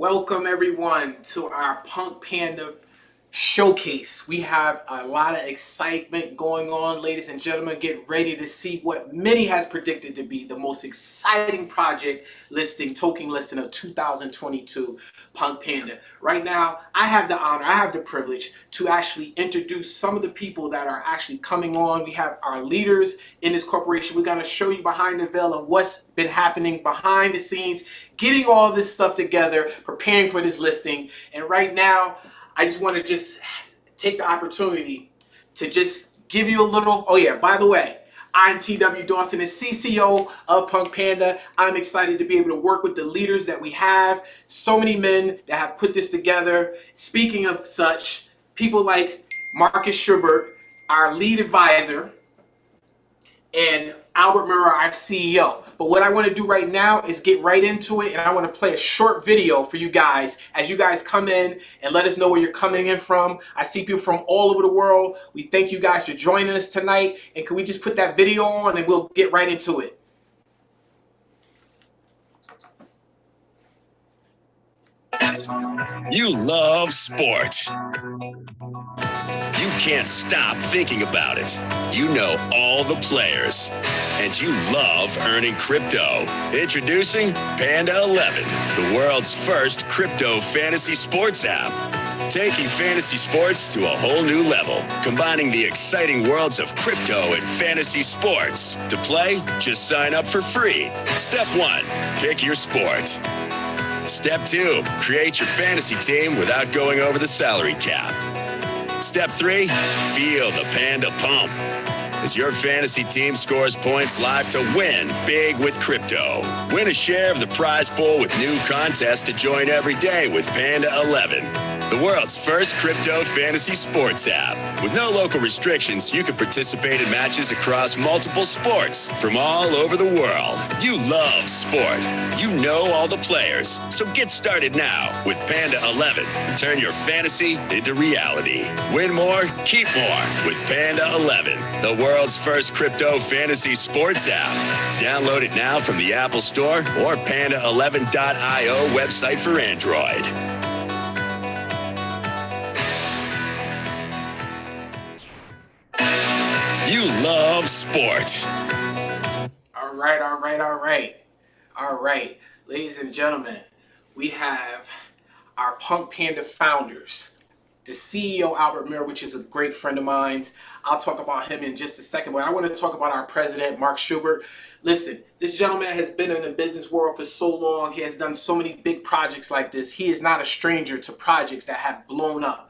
Welcome everyone to our Punk Panda showcase. We have a lot of excitement going on, ladies and gentlemen. Get ready to see what many has predicted to be the most exciting project listing, token listing of 2022 Punk Panda. Right now, I have the honor, I have the privilege to actually introduce some of the people that are actually coming on. We have our leaders in this corporation. We're gonna show you behind the veil of what's been happening behind the scenes, getting all this stuff together, preparing for this listing. And right now, I just want to just take the opportunity to just give you a little, oh yeah, by the way, I'm TW Dawson, the CCO of Punk Panda. I'm excited to be able to work with the leaders that we have. So many men that have put this together. Speaking of such, people like Marcus Schubert, our lead advisor, and Albert Murrah, our CEO. But what I want to do right now is get right into it and I want to play a short video for you guys as you guys come in and let us know where you're coming in from. I see people from all over the world. We thank you guys for joining us tonight and can we just put that video on and we'll get right into it. You love sport. Can't stop thinking about it. You know all the players. And you love earning crypto. Introducing Panda 11, the world's first crypto fantasy sports app. Taking fantasy sports to a whole new level, combining the exciting worlds of crypto and fantasy sports. To play, just sign up for free. Step one, pick your sport. Step two, create your fantasy team without going over the salary cap. Step three, feel the Panda Pump. As your fantasy team scores points live to win big with crypto. Win a share of the prize pool with new contests to join every day with Panda 11 the world's first crypto fantasy sports app. With no local restrictions, you can participate in matches across multiple sports from all over the world. You love sport. You know all the players. So get started now with Panda 11 and turn your fantasy into reality. Win more, keep more with Panda 11, the world's first crypto fantasy sports app. Download it now from the Apple Store or panda11.io website for Android. You love sport. All right, all right, all right. All right, ladies and gentlemen, we have our Punk Panda founders, the CEO Albert Murrah, which is a great friend of mine. I'll talk about him in just a second, but I want to talk about our president, Mark Schubert. Listen, this gentleman has been in the business world for so long. He has done so many big projects like this. He is not a stranger to projects that have blown up.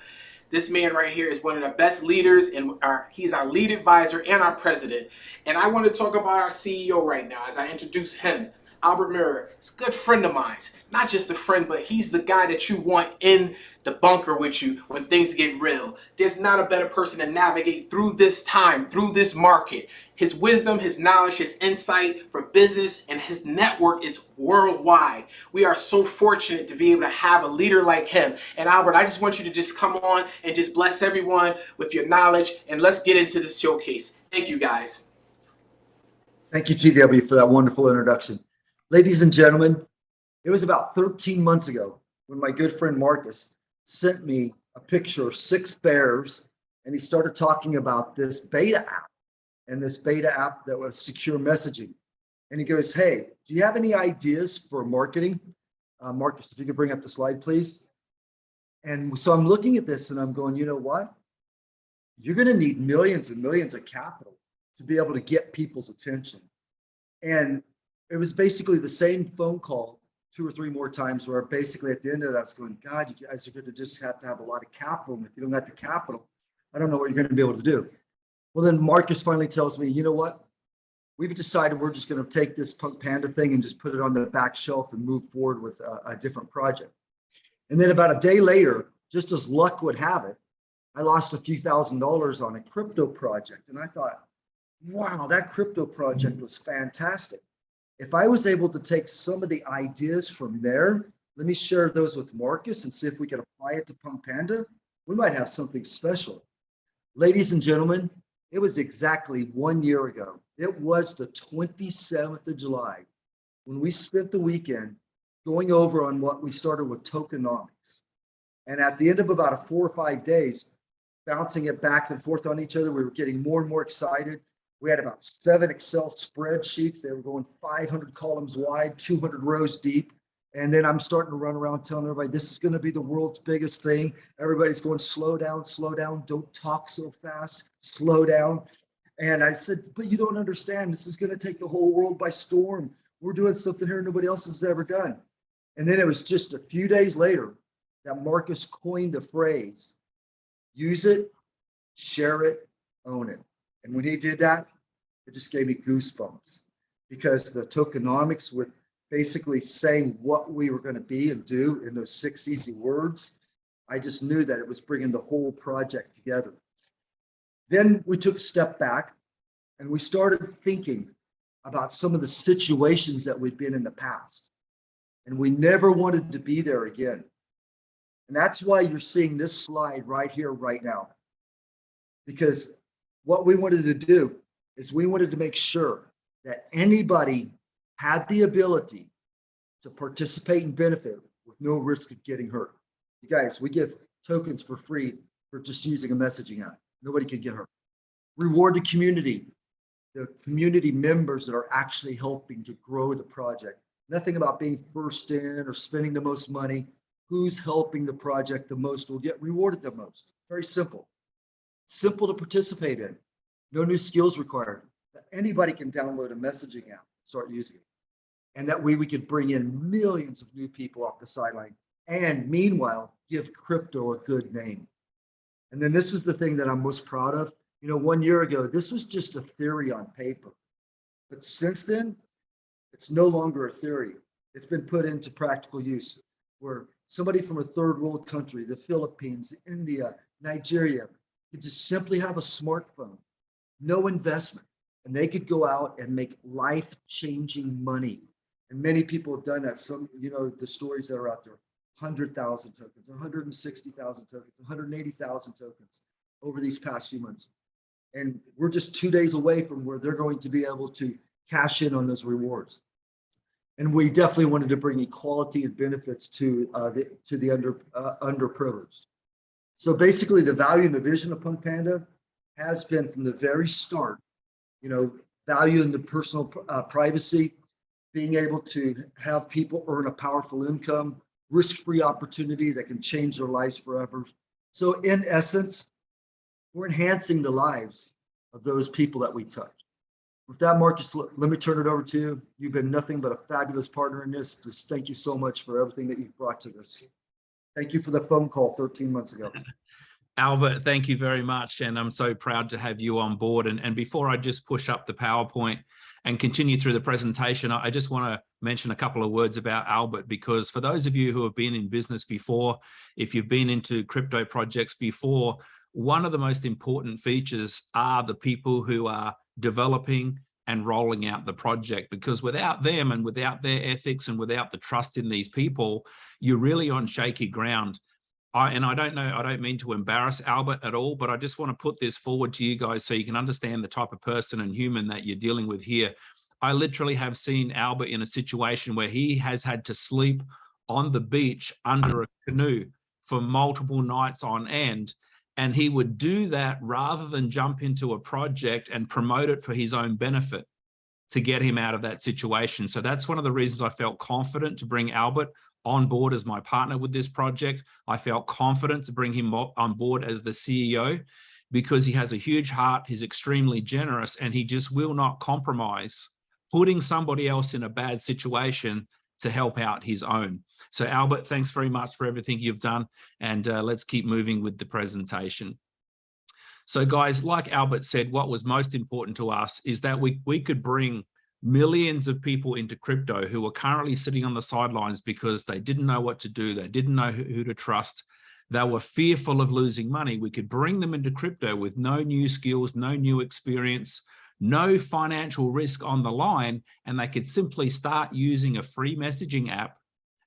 This man right here is one of the best leaders and our, he's our lead advisor and our president. And I want to talk about our CEO right now as I introduce him. Albert Murrah is a good friend of mine. Not just a friend, but he's the guy that you want in the bunker with you when things get real. There's not a better person to navigate through this time, through this market. His wisdom, his knowledge, his insight for business, and his network is worldwide. We are so fortunate to be able to have a leader like him. And Albert, I just want you to just come on and just bless everyone with your knowledge. And let's get into this showcase. Thank you, guys. Thank you, TW, for that wonderful introduction. Ladies and gentlemen, it was about 13 months ago when my good friend Marcus sent me a picture of six bears and he started talking about this beta app and this beta app that was secure messaging. And he goes, hey, do you have any ideas for marketing? Uh, Marcus, if you could bring up the slide, please. And so I'm looking at this and I'm going, you know what? You're going to need millions and millions of capital to be able to get people's attention. And it was basically the same phone call two or three more times where basically at the end of that, I was going, God, you guys are going to just have to have a lot of capital. And if you don't have the capital, I don't know what you're going to be able to do. Well, then Marcus finally tells me, you know what? We've decided we're just going to take this Punk Panda thing and just put it on the back shelf and move forward with a, a different project. And then about a day later, just as luck would have it, I lost a few thousand dollars on a crypto project. And I thought, wow, that crypto project was fantastic. If I was able to take some of the ideas from there, let me share those with Marcus and see if we can apply it to Punk Panda. We might have something special. Ladies and gentlemen, it was exactly one year ago. It was the 27th of July when we spent the weekend going over on what we started with tokenomics. And at the end of about a four or five days, bouncing it back and forth on each other, we were getting more and more excited. We had about seven Excel spreadsheets. They were going 500 columns wide, 200 rows deep. And then I'm starting to run around telling everybody, this is going to be the world's biggest thing. Everybody's going, slow down, slow down. Don't talk so fast. Slow down. And I said, but you don't understand. This is going to take the whole world by storm. We're doing something here nobody else has ever done. And then it was just a few days later that Marcus coined the phrase, use it, share it, own it. And when he did that, it just gave me goosebumps because the tokenomics with basically saying what we were going to be and do in those six easy words, I just knew that it was bringing the whole project together. Then we took a step back and we started thinking about some of the situations that we'd been in the past. And we never wanted to be there again. And that's why you're seeing this slide right here, right now. Because what we wanted to do is we wanted to make sure that anybody had the ability to participate and benefit with no risk of getting hurt. You guys, we give tokens for free for just using a messaging app. Nobody can get hurt. Reward the community, the community members that are actually helping to grow the project. Nothing about being first in or spending the most money. Who's helping the project the most will get rewarded the most. Very simple. Simple to participate in. No new skills required. Anybody can download a messaging app, start using it. And that way we could bring in millions of new people off the sideline and meanwhile give crypto a good name. And then this is the thing that I'm most proud of. You know, one year ago, this was just a theory on paper. But since then, it's no longer a theory. It's been put into practical use where somebody from a third world country, the Philippines, India, Nigeria, could just simply have a smartphone, no investment, and they could go out and make life-changing money. And many people have done that. Some, you know, the stories that are out there, 100,000 tokens, 160,000 tokens, 180,000 tokens over these past few months. And we're just two days away from where they're going to be able to cash in on those rewards. And we definitely wanted to bring equality and benefits to uh, the to the under uh, underprivileged. So basically, the value and the vision of Punk Panda has been from the very start, you know, value in the personal uh, privacy, being able to have people earn a powerful income, risk-free opportunity that can change their lives forever. So in essence, we're enhancing the lives of those people that we touch. With that, Marcus, let me turn it over to you. You've been nothing but a fabulous partner in this. Just thank you so much for everything that you've brought to this. Thank you for the phone call 13 months ago. Albert, thank you very much. And I'm so proud to have you on board. And, and before I just push up the PowerPoint and continue through the presentation, I just want to mention a couple of words about Albert, because for those of you who have been in business before, if you've been into crypto projects before, one of the most important features are the people who are developing and rolling out the project because without them and without their ethics and without the trust in these people, you're really on shaky ground. I, and I don't know, I don't mean to embarrass Albert at all, but I just want to put this forward to you guys so you can understand the type of person and human that you're dealing with here. I literally have seen Albert in a situation where he has had to sleep on the beach under a canoe for multiple nights on end and he would do that rather than jump into a project and promote it for his own benefit to get him out of that situation. So that's one of the reasons I felt confident to bring Albert on board as my partner with this project. I felt confident to bring him on board as the CEO because he has a huge heart, he's extremely generous, and he just will not compromise putting somebody else in a bad situation to help out his own. So Albert, thanks very much for everything you've done. And uh, let's keep moving with the presentation. So guys, like Albert said, what was most important to us is that we, we could bring millions of people into crypto who are currently sitting on the sidelines because they didn't know what to do. They didn't know who, who to trust. They were fearful of losing money. We could bring them into crypto with no new skills, no new experience, no financial risk on the line, and they could simply start using a free messaging app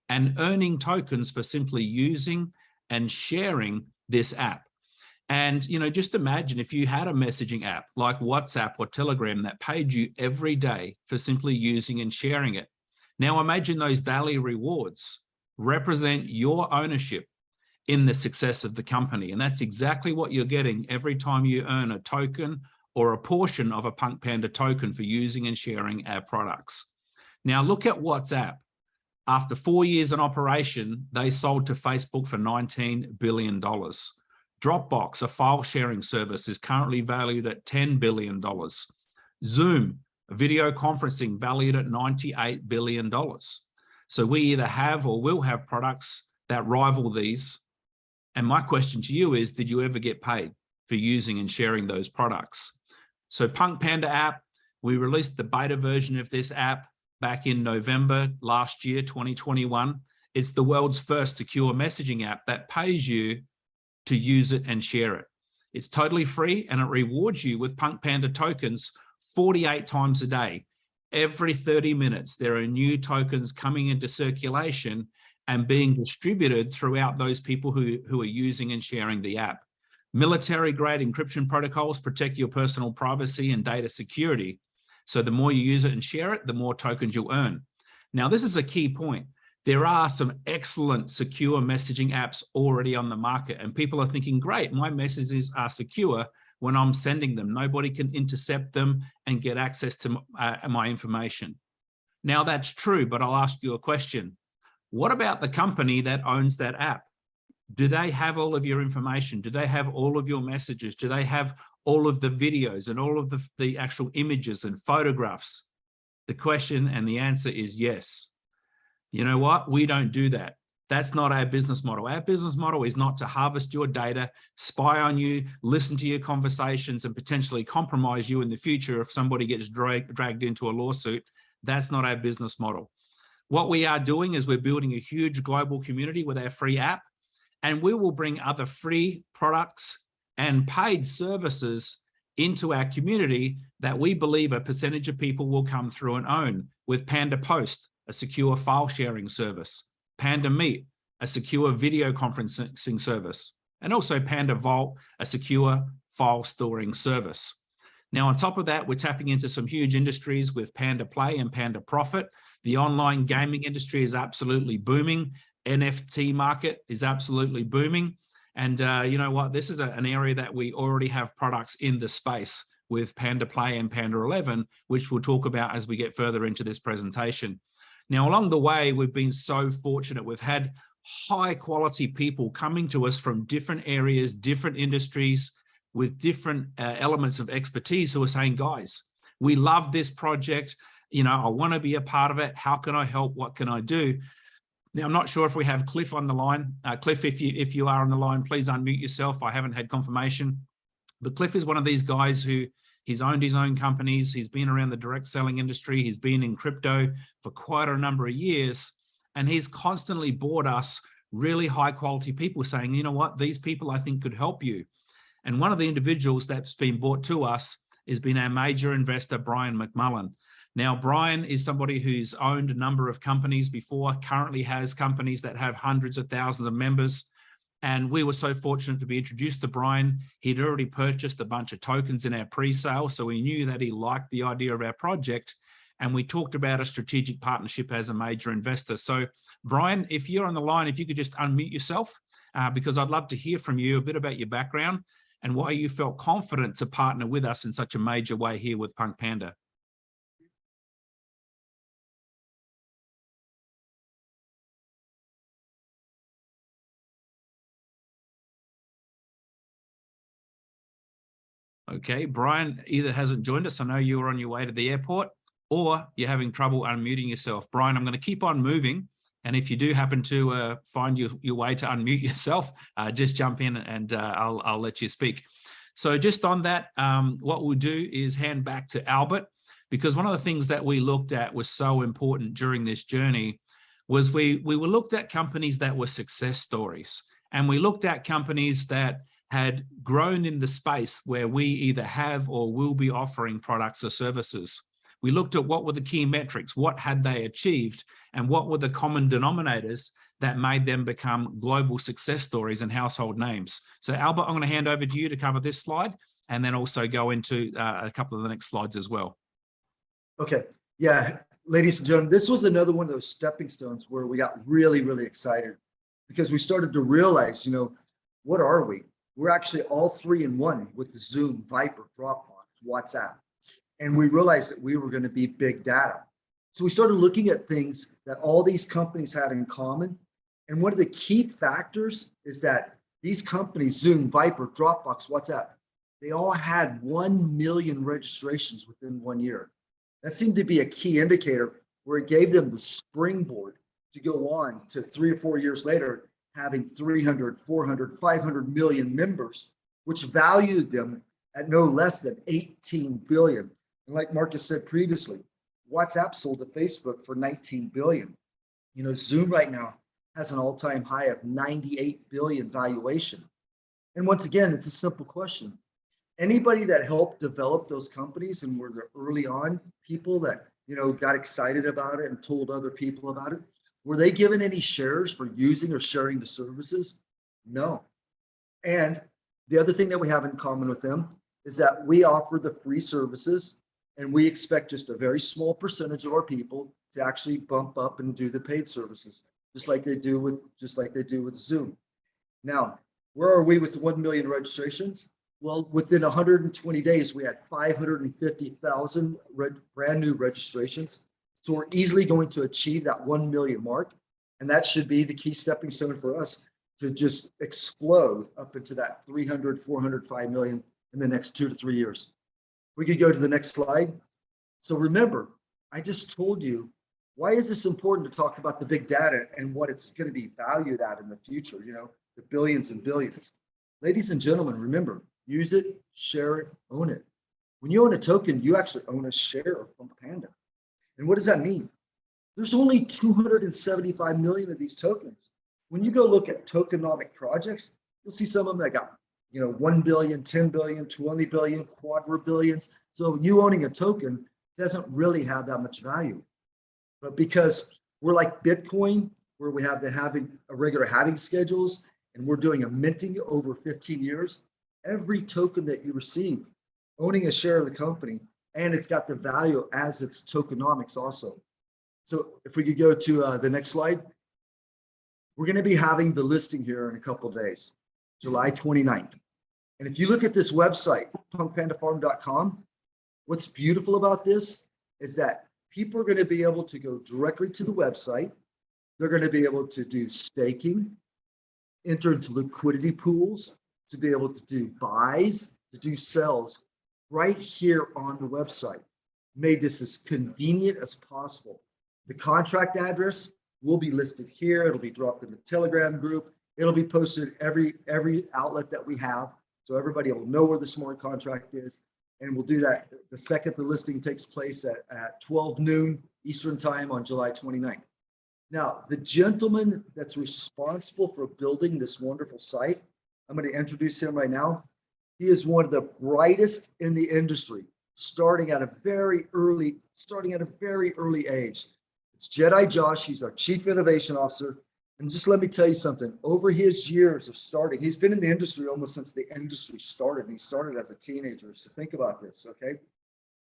and earning tokens for simply using and sharing this app. And, you know, just imagine if you had a messaging app like WhatsApp or Telegram that paid you every day for simply using and sharing it. Now imagine those daily rewards represent your ownership in the success of the company. And that's exactly what you're getting every time you earn a token or a portion of a Punk Panda token for using and sharing our products. Now look at WhatsApp. After four years in operation, they sold to Facebook for $19 billion. Dropbox, a file sharing service, is currently valued at $10 billion. Zoom, video conferencing valued at $98 billion. So we either have or will have products that rival these. And my question to you is, did you ever get paid for using and sharing those products? So Punk Panda app, we released the beta version of this app back in November last year, 2021. It's the world's first secure messaging app that pays you to use it and share it. It's totally free and it rewards you with Punk Panda tokens 48 times a day. Every 30 minutes, there are new tokens coming into circulation and being distributed throughout those people who, who are using and sharing the app. Military grade encryption protocols protect your personal privacy and data security. So the more you use it and share it, the more tokens you'll earn. Now, this is a key point. There are some excellent secure messaging apps already on the market and people are thinking, great, my messages are secure when I'm sending them. Nobody can intercept them and get access to uh, my information. Now that's true, but I'll ask you a question. What about the company that owns that app? Do they have all of your information? Do they have all of your messages? Do they have all of the videos and all of the, the actual images and photographs? The question and the answer is yes. You know what? We don't do that. That's not our business model. Our business model is not to harvest your data, spy on you, listen to your conversations and potentially compromise you in the future if somebody gets drag, dragged into a lawsuit. That's not our business model. What we are doing is we're building a huge global community with our free app and we will bring other free products and paid services into our community that we believe a percentage of people will come through and own with Panda Post, a secure file sharing service, Panda Meet, a secure video conferencing service, and also Panda Vault, a secure file storing service. Now, on top of that, we're tapping into some huge industries with Panda Play and Panda Profit. The online gaming industry is absolutely booming. NFT market is absolutely booming. And uh, you know what, this is a, an area that we already have products in the space with Panda Play and Panda 11, which we'll talk about as we get further into this presentation. Now, along the way, we've been so fortunate. We've had high quality people coming to us from different areas, different industries, with different uh, elements of expertise who are saying, guys, we love this project. You know, I want to be a part of it. How can I help? What can I do? Now, I'm not sure if we have Cliff on the line. Uh, Cliff, if you if you are on the line, please unmute yourself. I haven't had confirmation. But Cliff is one of these guys who he's owned his own companies. He's been around the direct selling industry. He's been in crypto for quite a number of years. And he's constantly bought us really high quality people saying, you know what, these people I think could help you. And one of the individuals that's been brought to us has been our major investor, Brian McMullen. Now, Brian is somebody who's owned a number of companies before, currently has companies that have hundreds of thousands of members. And we were so fortunate to be introduced to Brian. He'd already purchased a bunch of tokens in our pre-sale, so we knew that he liked the idea of our project. And we talked about a strategic partnership as a major investor. So Brian, if you're on the line, if you could just unmute yourself, uh, because I'd love to hear from you a bit about your background and why you felt confident to partner with us in such a major way here with Punk Panda. Okay, Brian either hasn't joined us. I know you were on your way to the airport or you're having trouble unmuting yourself. Brian, I'm going to keep on moving. And if you do happen to uh, find your, your way to unmute yourself, uh, just jump in and uh, I'll, I'll let you speak. So just on that, um, what we'll do is hand back to Albert, because one of the things that we looked at was so important during this journey was we, we were looked at companies that were success stories. And we looked at companies that had grown in the space where we either have or will be offering products or services. We looked at what were the key metrics, what had they achieved, and what were the common denominators that made them become global success stories and household names. So Albert, I'm going to hand over to you to cover this slide and then also go into uh, a couple of the next slides as well. Okay, yeah, ladies and gentlemen, this was another one of those stepping stones where we got really, really excited because we started to realize, you know, what are we? We're actually all three in one with the Zoom, Viber, Dropbox, WhatsApp. And we realized that we were going to be big data. So we started looking at things that all these companies had in common. And one of the key factors is that these companies, Zoom, Viber, Dropbox, WhatsApp, they all had 1 million registrations within one year. That seemed to be a key indicator where it gave them the springboard to go on to three or four years later, having 300, 400, 500 million members, which valued them at no less than 18 billion. And like Marcus said previously, WhatsApp sold to Facebook for 19 billion. You know, Zoom right now has an all-time high of 98 billion valuation. And once again, it's a simple question. Anybody that helped develop those companies and were the early on people that, you know, got excited about it and told other people about it, were they given any shares for using or sharing the services? No. And the other thing that we have in common with them is that we offer the free services and we expect just a very small percentage of our people to actually bump up and do the paid services, just like they do with just like they do with Zoom. Now, where are we with 1 million registrations? Well, within 120 days, we had 550,000 brand new registrations. So we're easily going to achieve that 1 million mark. And that should be the key stepping stone for us to just explode up into that 300, 400, 5 million in the next two to three years. We could go to the next slide. So remember, I just told you, why is this important to talk about the big data and what it's going to be valued at in the future, you know, the billions and billions. Ladies and gentlemen, remember, use it, share it, own it. When you own a token, you actually own a share Punk Panda. And what does that mean? There's only 275 million of these tokens. When you go look at tokenomic projects, you'll see some of them that got you know, 1 billion, 10 billion, 20 billion, quadrillions. So you owning a token doesn't really have that much value. But because we're like Bitcoin, where we have the halving a regular halving schedules and we're doing a minting over 15 years, every token that you receive, owning a share of the company, and it's got the value as its tokenomics also. So if we could go to uh, the next slide, we're going to be having the listing here in a couple days, July 29th. And if you look at this website, punkpandafarm.com, what's beautiful about this is that people are going to be able to go directly to the website. They're going to be able to do staking, enter into liquidity pools, to be able to do buys, to do sells right here on the website. Made this as convenient as possible. The contract address will be listed here. It'll be dropped in the Telegram group. It'll be posted every every outlet that we have. So everybody will know where the smart contract is. And we'll do that the second the listing takes place at, at 12 noon Eastern time on July 29th. Now, the gentleman that's responsible for building this wonderful site, I'm going to introduce him right now. He is one of the brightest in the industry, starting at a very early, starting at a very early age. It's Jedi Josh. He's our chief innovation officer. And just let me tell you something, over his years of starting, he's been in the industry almost since the industry started. And he started as a teenager. So think about this, okay?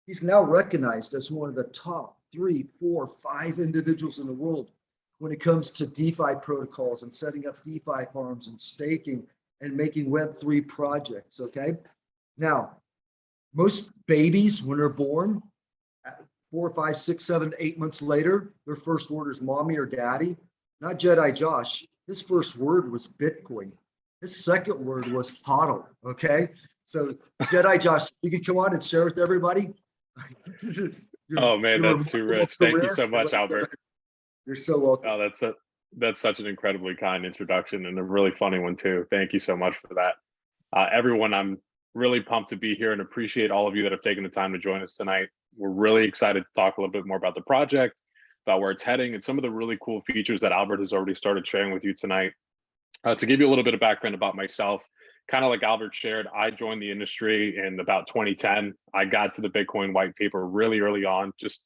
He's now recognized as one of the top three, four, five individuals in the world when it comes to DeFi protocols and setting up DeFi farms and staking and making Web3 projects, okay? Now, most babies, when they're born, four, five, six, seven, eight months later, their first word is mommy or daddy not Jedi Josh. His first word was Bitcoin. His second word was HODL. Okay. So Jedi Josh, you can come on and share with everybody. oh man, that's too rich. Thank you so much, Albert. You're so welcome. Oh, that's a, that's such an incredibly kind introduction and a really funny one too. Thank you so much for that. Uh, everyone, I'm really pumped to be here and appreciate all of you that have taken the time to join us tonight. We're really excited to talk a little bit more about the project about where it's heading and some of the really cool features that Albert has already started sharing with you tonight. Uh, to give you a little bit of background about myself, kind of like Albert shared, I joined the industry in about 2010. I got to the Bitcoin white paper really early on, just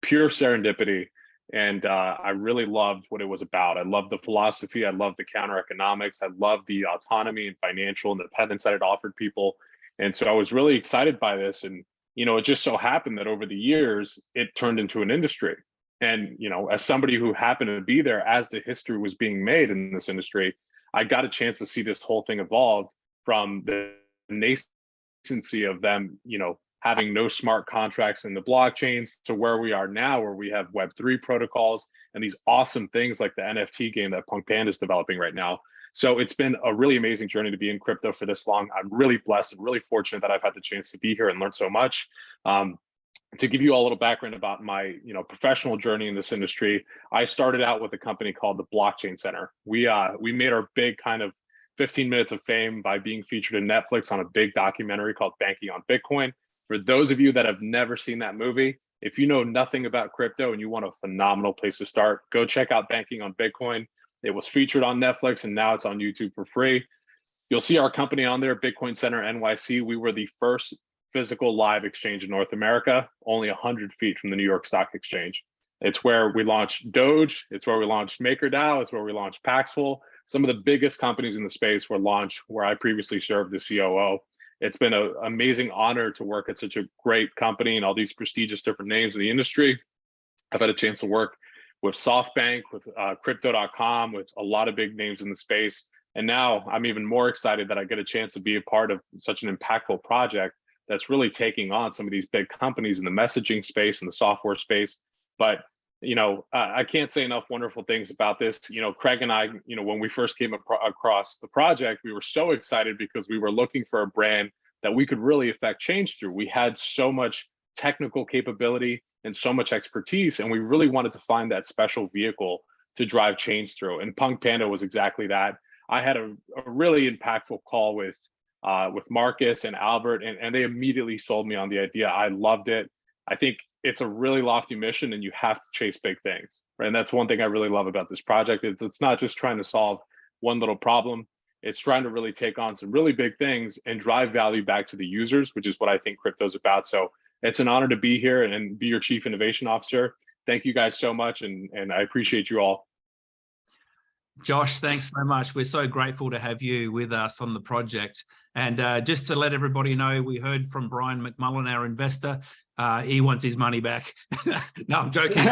pure serendipity. And uh, I really loved what it was about. I loved the philosophy. I loved the counter economics. I loved the autonomy and financial independence that it offered people. And so I was really excited by this. And, you know, it just so happened that over the years, it turned into an industry And, you know, as somebody who happened to be there as the history was being made in this industry, I got a chance to see this whole thing evolve from the nascency of them, you know, having no smart contracts in the blockchains to where we are now, where we have Web3 protocols and these awesome things like the NFT game that Punk Panda is developing right now. So it's been a really amazing journey to be in crypto for this long. I'm really blessed and really fortunate that I've had the chance to be here and learn so much. Um, to give you all a little background about my you know professional journey in this industry, I started out with a company called the Blockchain Center. We uh, we made our big kind of 15 minutes of fame by being featured in Netflix on a big documentary called Banking on Bitcoin. For those of you that have never seen that movie, if you know nothing about crypto and you want a phenomenal place to start, go check out Banking on Bitcoin. It was featured on Netflix and now it's on YouTube for free. You'll see our company on there, Bitcoin Center NYC. We were the first physical live exchange in North America, only 100 feet from the New York Stock Exchange. It's where we launched Doge. It's where we launched MakerDAO. It's where we launched Paxful. Some of the biggest companies in the space were launched where I previously served as COO. It's been an amazing honor to work at such a great company and all these prestigious different names in the industry. I've had a chance to work with SoftBank, with uh, Crypto.com, with a lot of big names in the space. And now I'm even more excited that I get a chance to be a part of such an impactful project that's really taking on some of these big companies in the messaging space and the software space. But you know, uh, I can't say enough wonderful things about this. You know, Craig and I, you know, when we first came across the project, we were so excited because we were looking for a brand that we could really affect change through. We had so much technical capability and so much expertise, and we really wanted to find that special vehicle to drive change through. And Punk Panda was exactly that. I had a, a really impactful call with uh, with Marcus and Albert, and, and they immediately sold me on the idea. I loved it. I think it's a really lofty mission and you have to chase big things. Right? And that's one thing I really love about this project. It's, it's not just trying to solve one little problem. It's trying to really take on some really big things and drive value back to the users, which is what I think crypto is about. So it's an honor to be here and be your chief innovation officer. Thank you guys so much. And, and I appreciate you all. Josh, thanks so much. We're so grateful to have you with us on the project. And uh, just to let everybody know, we heard from Brian McMullen, our investor. Uh, he wants his money back. no, I'm joking.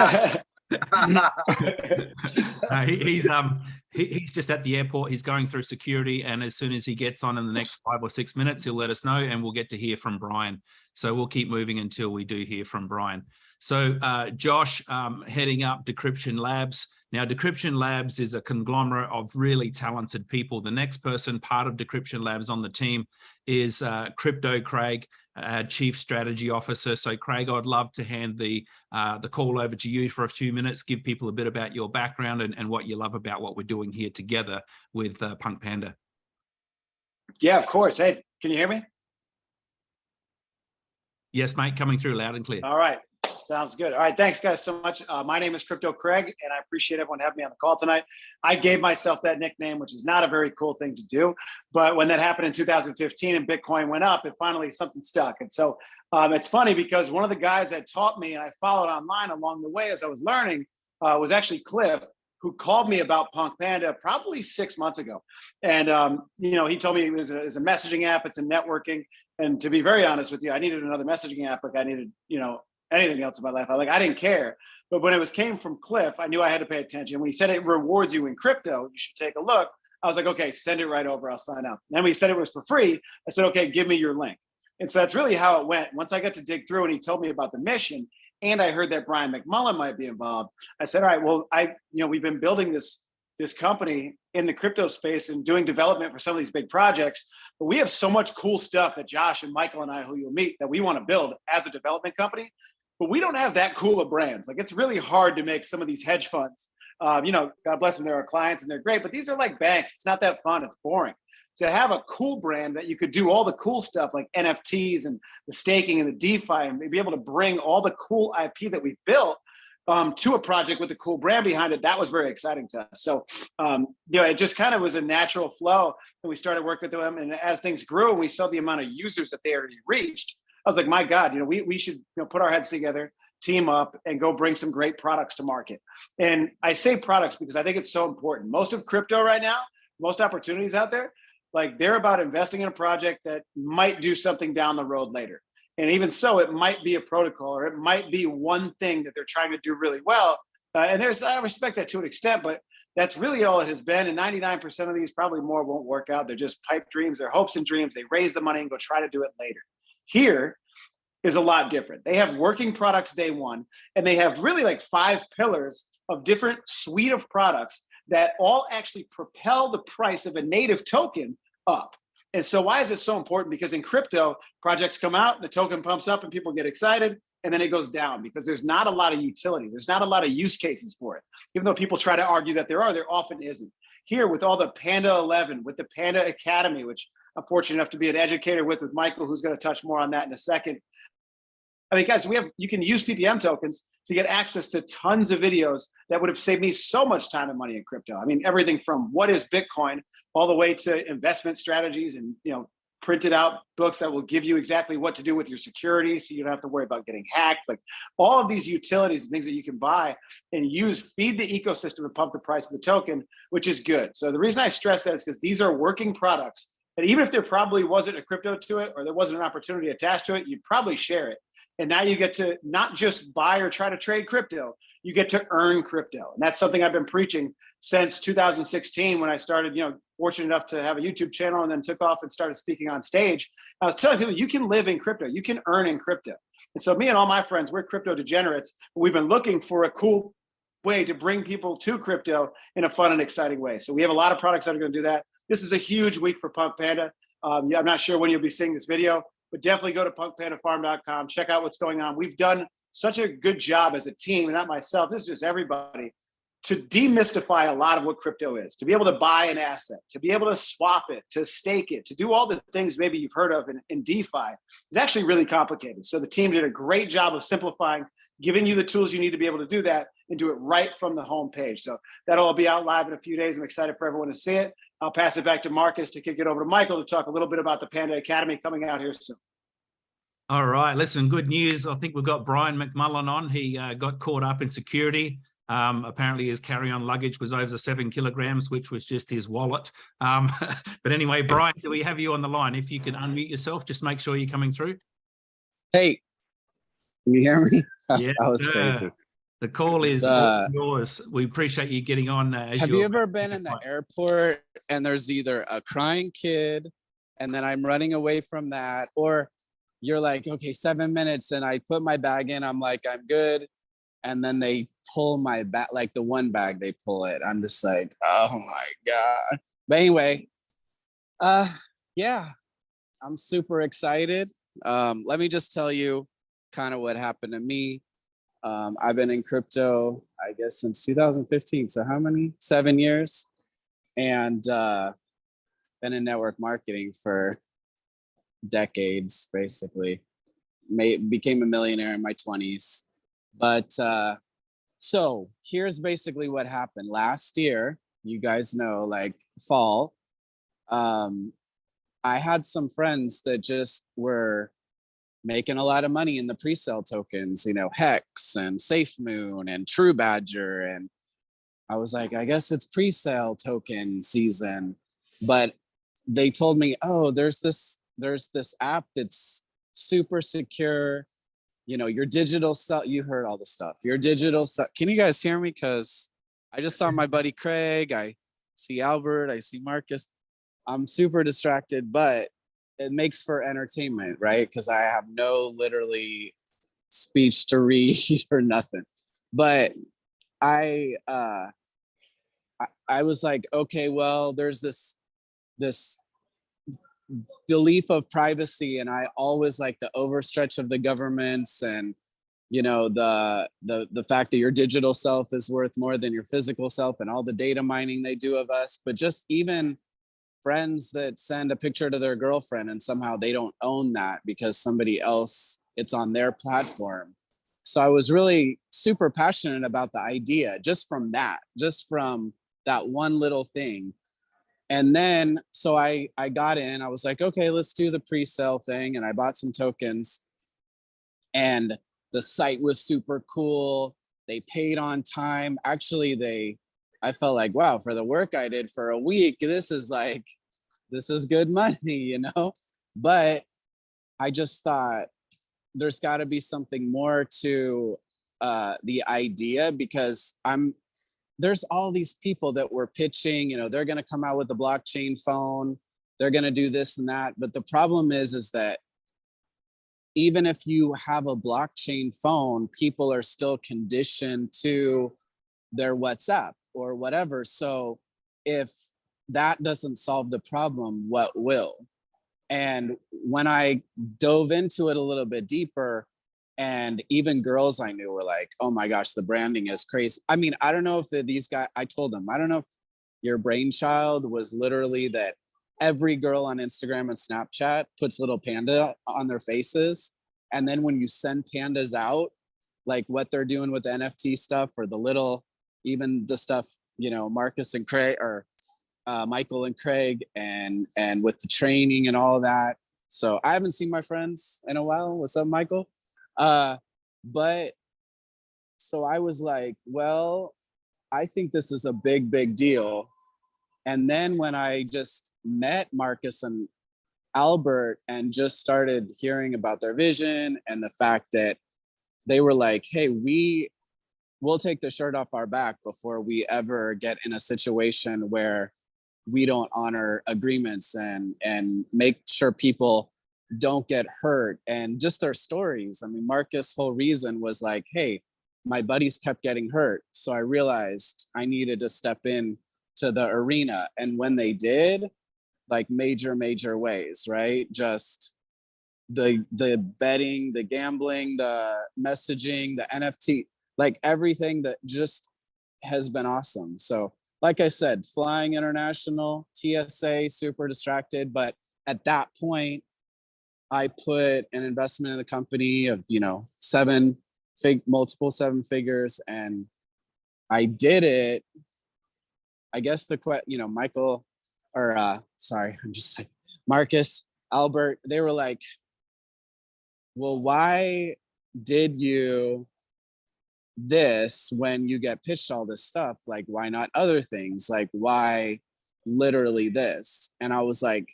he, he's um he, he's just at the airport. He's going through security, and as soon as he gets on in the next five or six minutes, he'll let us know, and we'll get to hear from Brian. So we'll keep moving until we do hear from Brian. So uh, Josh, um, heading up Decryption Labs. Now, Decryption Labs is a conglomerate of really talented people. The next person part of Decryption Labs on the team is uh, Crypto Craig, uh, Chief Strategy Officer. So Craig, I'd love to hand the, uh, the call over to you for a few minutes, give people a bit about your background and, and what you love about what we're doing here together with uh, Punk Panda. Yeah, of course. Hey, can you hear me? Yes, mate, coming through loud and clear. All right. Sounds good. All right. Thanks, guys, so much. Uh, my name is Crypto Craig, and I appreciate everyone having me on the call tonight. I gave myself that nickname, which is not a very cool thing to do. But when that happened in 2015 and Bitcoin went up, it finally something stuck. And so um, it's funny because one of the guys that taught me and I followed online along the way as I was learning uh, was actually Cliff, who called me about Punk Panda probably six months ago. And, um, you know, he told me it was, a, it was a messaging app, it's a networking. And to be very honest with you, I needed another messaging app like I needed, you know, anything else in my life. I like I didn't care. But when it was came from Cliff, I knew I had to pay attention. When he said it rewards you in crypto, you should take a look. I was like, okay, send it right over. I'll sign up. And then when he said it was for free, I said, okay, give me your link. And so that's really how it went. Once I got to dig through and he told me about the mission, and I heard that Brian McMullen might be involved, I said, all right, well, I, you know, we've been building this this company in the crypto space and doing development for some of these big projects. But we have so much cool stuff that Josh and Michael and I, who you'll meet, that we want to build as a development company but we don't have that cool of brands. Like it's really hard to make some of these hedge funds. Um, you know, God bless them, they're our clients and they're great, but these are like banks. It's not that fun. It's boring. To have a cool brand that you could do all the cool stuff like NFTs and the staking and the DeFi and be able to bring all the cool IP that we've built um, to a project with a cool brand behind it, that was very exciting to us. So, um, you know, it just kind of was a natural flow. And we started working with them. And as things grew we saw the amount of users that they already reached, I was like, my God, you know, we, we should you know, put our heads together, team up and go bring some great products to market. And I say products because I think it's so important. Most of crypto right now, most opportunities out there, like they're about investing in a project that might do something down the road later. And even so, it might be a protocol or it might be one thing that they're trying to do really well. Uh, and there's, I respect that to an extent, but that's really all it has been. And 99% of these, probably more, won't work out. They're just pipe dreams, they're hopes and dreams. They raise the money and go try to do it later. Here is a lot different. They have working products day one, and they have really like five pillars of different suite of products that all actually propel the price of a native token up. And so why is it so important? Because in crypto, projects come out, the token pumps up and people get excited, and then it goes down because there's not a lot of utility. There's not a lot of use cases for it. Even though people try to argue that there are, there often isn't. Here with all the Panda 11, with the Panda Academy, which I'm fortunate enough to be an educator with, with Michael, who's gonna touch more on that in a second. I mean, guys, we have, you can use PPM tokens to get access to tons of videos that would have saved me so much time and money in crypto. I mean, everything from what is Bitcoin all the way to investment strategies and, you know, printed out books that will give you exactly what to do with your security so you don't have to worry about getting hacked. Like all of these utilities and things that you can buy and use, feed the ecosystem and pump the price of the token, which is good. So the reason I stress that is because these are working products. And even if there probably wasn't a crypto to it or there wasn't an opportunity attached to it, you'd probably share it. And now you get to not just buy or try to trade crypto, you get to earn crypto. And that's something I've been preaching since 2016 when I started, you know, fortunate enough to have a YouTube channel and then took off and started speaking on stage. I was telling people you can live in crypto, you can earn in crypto. And so me and all my friends, we're crypto degenerates. We've been looking for a cool way to bring people to crypto in a fun and exciting way. So we have a lot of products that are going to do that. This is a huge week for Punk Panda. Um, yeah, I'm not sure when you'll be seeing this video, but definitely go to punkpandafarm.com, check out what's going on. We've done such a good job as a team, and not myself, this is just everybody, to demystify a lot of what crypto is, to be able to buy an asset, to be able to swap it, to stake it, to do all the things maybe you've heard of in, in DeFi is actually really complicated. So the team did a great job of simplifying, giving you the tools you need to be able to do that and do it right from the home page. So that'll all be out live in a few days. I'm excited for everyone to see it. I'll pass it back to Marcus to kick it over to Michael to talk a little bit about the Panda Academy coming out here soon. All right, listen, good news. I think we've got Brian McMullen on. He uh, got caught up in security. Um, apparently his carry-on luggage was over seven kilograms, which was just his wallet. Um, but anyway, Brian, do we have you on the line? If you can unmute yourself, just make sure you're coming through. Hey, can you hear me? Yes, that was sir. crazy. The call is Uh, yours. We appreciate you getting on. Uh, Have you ever been in the airport and there's either a crying kid and then I'm running away from that, or you're like, okay, seven minutes and I put my bag in, I'm like, I'm good. And then they pull my bag, like the one bag they pull it. I'm just like, oh my God. But anyway, uh, yeah, I'm super excited. Um, let me just tell you kind of what happened to me. Um, I've been in crypto, I guess, since 2015. So how many? Seven years, and uh, been in network marketing for decades, basically. Made became a millionaire in my 20s, but uh, so here's basically what happened last year. You guys know, like fall. Um, I had some friends that just were making a lot of money in the pre-sale tokens, you know, Hex and SafeMoon and True Badger. And I was like, I guess it's pre-sale token season. But they told me, oh, there's this, there's this app that's super secure. You know, your digital self, you heard all the stuff. Your digital self. Can you guys hear me? Because I just saw my buddy Craig. I see Albert, I see Marcus. I'm super distracted, but it makes for entertainment, right? Because I have no literally speech to read or nothing. But I uh I, I was like, okay, well, there's this this belief of privacy, and I always like the overstretch of the governments and you know the the the fact that your digital self is worth more than your physical self and all the data mining they do of us but just even friends that send a picture to their girlfriend and somehow they don't own that because somebody else it's on their platform. So i was really super passionate about the idea just from that just from that one little thing. And then so i i got in i was like okay let's do the pre-sale thing and i bought some tokens. And the site was super cool. They paid on time. Actually they I felt like, wow, for the work I did for a week, this is like, this is good money, you know? But I just thought, there's got to be something more to uh, the idea because I'm there's all these people that were pitching, you know, they're going to come out with a blockchain phone, they're going to do this and that. But the problem is, is that even if you have a blockchain phone, people are still conditioned to their WhatsApp or whatever. So if that doesn't solve the problem, what will? And when I dove into it a little bit deeper, and even girls I knew were like, oh my gosh, the branding is crazy. I mean, I don't know if these guys, I told them, I don't know if your brainchild was literally that every girl on Instagram and Snapchat puts little panda on their faces. And then when you send pandas out, like what they're doing with the NFT stuff or the little, even the stuff, you know, Marcus and Craig or uh, Michael and Craig and and with the training and all that. So I haven't seen my friends in a while. What's up, Michael? Uh, but so I was like, well, I think this is a big, big deal. And then when I just met Marcus and Albert and just started hearing about their vision and the fact that they were like, hey, we will take the shirt off our back before we ever get in a situation where we don't honor agreements and and make sure people don't get hurt and just their stories. I mean, Marcus' whole reason was like, hey, my buddies kept getting hurt. So I realized I needed to step in to the arena. And when they did, like major, major ways, right? Just the the betting, the gambling, the messaging, the NFT, like everything that just has been awesome. So like I said, flying international, TSA, super distracted. But at that point, I put an investment in the company of, you know, seven fig multiple seven figures and I did it. I guess the que you know, Michael or uh sorry, I'm just like Marcus, Albert, they were like, well, why did you this when you get pitched all this stuff? Like, why not other things? Like, why literally this? And I was like,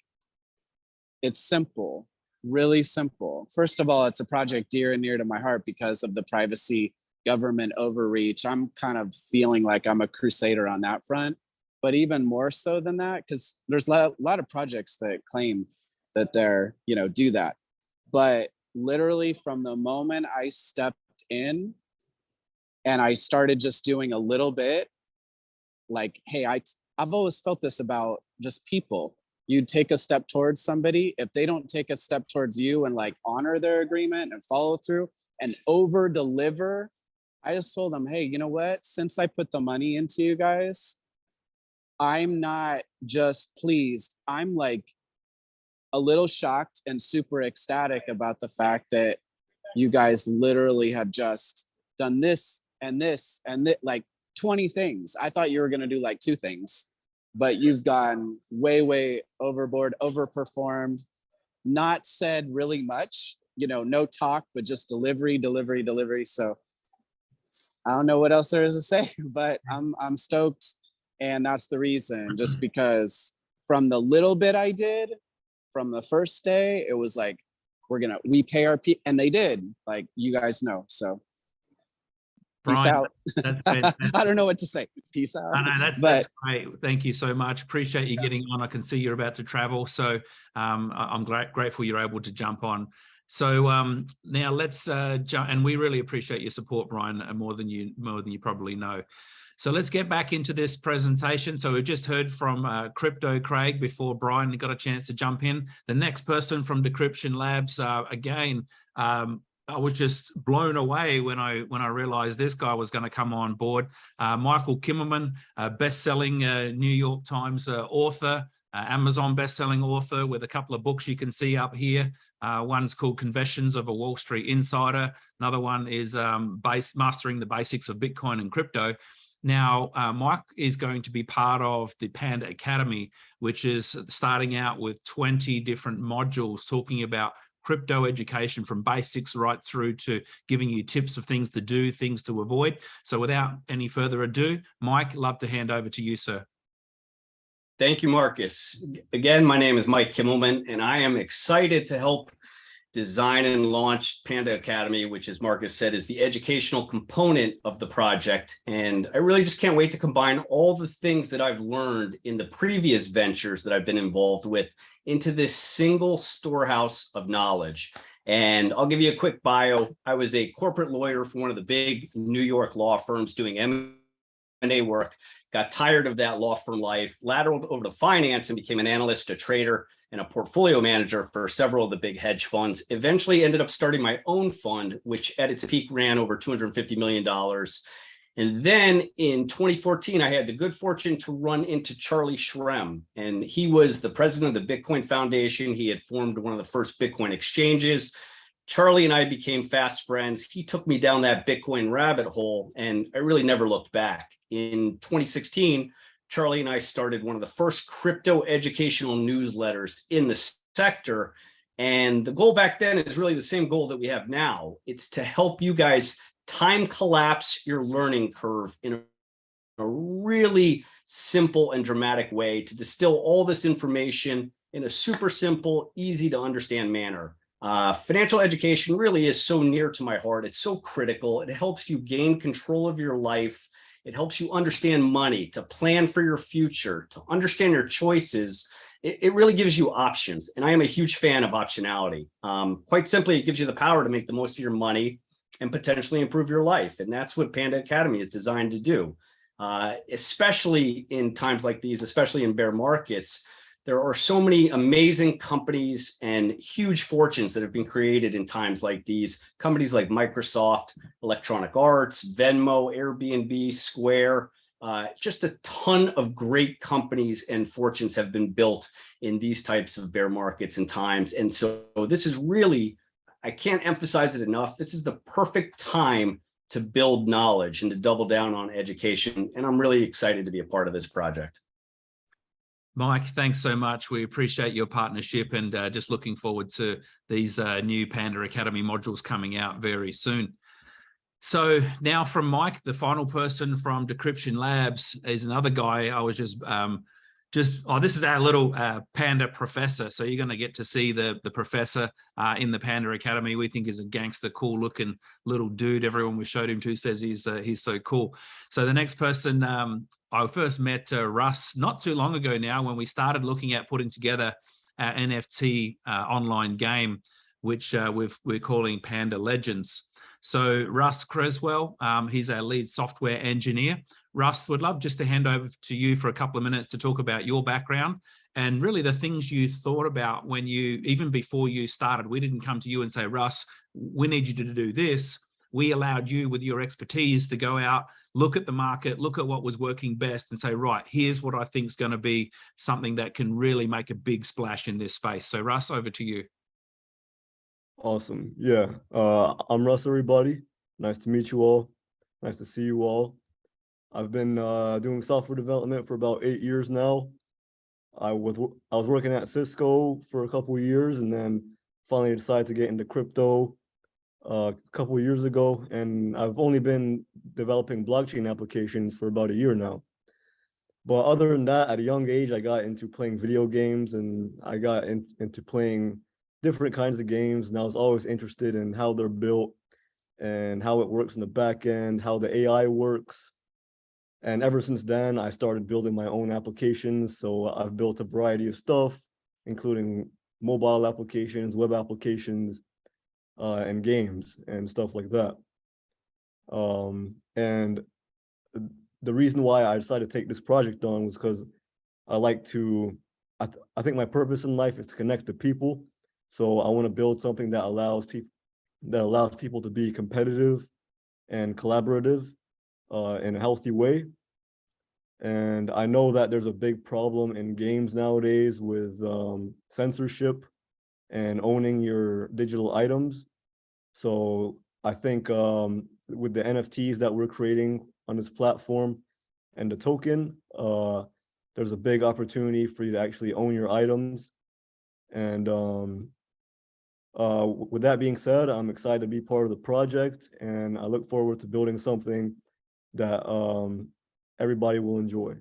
it's simple, really simple. First of all, it's a project dear and near to my heart because of the privacy government overreach. I'm kind of feeling like I'm a crusader on that front. But even more so than that, because there's a lot of projects that claim that they're, you know, do that. But literally from the moment I stepped in and I started just doing a little bit, like, hey, I, I've always felt this about just people. You take a step towards somebody, if they don't take a step towards you and like honor their agreement and follow through and over deliver, I just told them, hey, you know what? Since I put the money into you guys, I'm not just pleased. I'm like a little shocked and super ecstatic about the fact that you guys literally have just done this and this and that like 20 things. I thought you were gonna do like two things, but you've gone way, way overboard, overperformed, not said really much, you know, no talk, but just delivery, delivery, delivery. So I don't know what else there is to say, but I'm I'm stoked. And that's the reason, mm-hmm. just because from the little bit I did from the first day, it was like, we're gonna, we pay our people, and they did, like you guys know. So peace out. that's fantastic. I don't know what to say. Peace out. No, no, that's, But- that's great. Thank you so much. Appreciate you getting on. I can see you're about to travel. So um, I'm great, grateful you're able to jump on. So um, now let's uh, jump, and we really appreciate your support, Brian, uh, more than you more than you probably know. So let's get back into this presentation. So we've just heard from uh, Crypto Craig before Brian got a chance to jump in. The next person from Decryption Labs, uh, again, um, I was just blown away when I when I realized this guy was going to come on board. Uh, Michael Kimmelman, uh, best-selling uh, New York Times uh, author, uh, Amazon best-selling author with a couple of books you can see up here. Uh, one's called Confessions of a Wall Street Insider. Another one is um, base, Mastering the Basics of Bitcoin and Crypto. Now, uh, Mike is going to be part of the Panda Academy, which is starting out with 20 different modules talking about crypto education from basics right through to giving you tips of things to do, things to avoid. So without any further ado, Mike, love to hand over to you, sir. Thank you, Marcus. Again, my name is Mike Kimmelman, and I am excited to help design and launch Panda Academy, which as Marcus said, is the educational component of the project. And I really just can't wait to combine all the things that I've learned in the previous ventures that I've been involved with into this single storehouse of knowledge. And I'll give you a quick bio. I was a corporate lawyer for one of the big New York law firms doing M&A work, got tired of that law firm life, lateraled over to finance and became an analyst, a trader, and a portfolio manager for several of the big hedge funds. Eventually ended up starting my own fund, which at its peak ran over $250 million. And then in 2014, I had the good fortune to run into Charlie Shrem, and he was the president of the Bitcoin Foundation. He had formed one of the first Bitcoin exchanges. Charlie and I became fast friends. He took me down that Bitcoin rabbit hole, and I really never looked back. In 2016, Charlie and I started one of the first crypto educational newsletters in the sector. And the goal back then is really the same goal that we have now. It's to help you guys time collapse your learning curve in a, really simple and dramatic way to distill all this information in a super simple, easy to understand manner. Uh, financial education really is so near to my heart. It's so critical. It helps you gain control of your life it helps you understand money, to plan for your future, to understand your choices. It, it really gives you options. And I am a huge fan of optionality. Um, quite simply, it gives you the power to make the most of your money and potentially improve your life. And that's what Panda Academy is designed to do, uh, especially in times like these, especially in bear markets. There are so many amazing companies and huge fortunes that have been created in times like these. Companies like Microsoft, Electronic Arts, Venmo, Airbnb, Square, uh, just a ton of great companies and fortunes have been built in these types of bear markets and times. And so this is really, I can't emphasize it enough. This is the perfect time to build knowledge and to double down on education. And I'm really excited to be a part of this project. Mike, thanks so much. We appreciate your partnership and uh, just looking forward to these uh, new Panda Academy modules coming out very soon. So now from Mike, the final person from Decryption Labs is another guy I was just um, just, oh, this is our little uh, Panda professor. So you're going to get to see the, the professor uh, in the Panda Academy. We think is a gangster, cool looking little dude. Everyone we showed him to says he's uh, he's so cool. So the next person, um, I first met uh, Russ not too long ago now when we started looking at putting together our NFT uh, online game, which uh, we've, we're calling Panda Legends. So Russ Creswell, um, he's our lead software engineer. Russ, would love just to hand over to you for a couple of minutes to talk about your background and really the things you thought about when you, even before you started, we didn't come to you and say, Russ, we need you to do this. We allowed you with your expertise to go out, look at the market, look at what was working best and say, right, here's what I think is going to be something that can really make a big splash in this space. So Russ, over to you. Awesome. Yeah. Uh, I'm Russ, everybody. Nice to meet you all. Nice to see you all. I've been uh, doing software development for about eight years now. I was I was working at Cisco for a couple of years and then finally decided to get into crypto uh, a couple of years ago. And I've only been developing blockchain applications for about a year now. But other than that, at a young age, I got into playing video games and I got in, into playing different kinds of games. And I was always interested in how they're built and how it works in the back end, how the AI works, and ever since then, I started building my own applications. So I've built a variety of stuff, including mobile applications, web applications, uh, and games and stuff like that. Um, and the reason why I decided to take this project on was because I like to, I, th I think my purpose in life is to connect to people. So I want to build something that allows people that allows people to be competitive and collaborative uh, in a healthy way. And I know that there's a big problem in games nowadays with um, censorship and owning your digital items. So I think um, with the NFTs that we're creating on this platform and the token, uh, there's a big opportunity for you to actually own your items. And um, uh, with that being said, I'm excited to be part of the project and I look forward to building something that um, everybody will enjoy.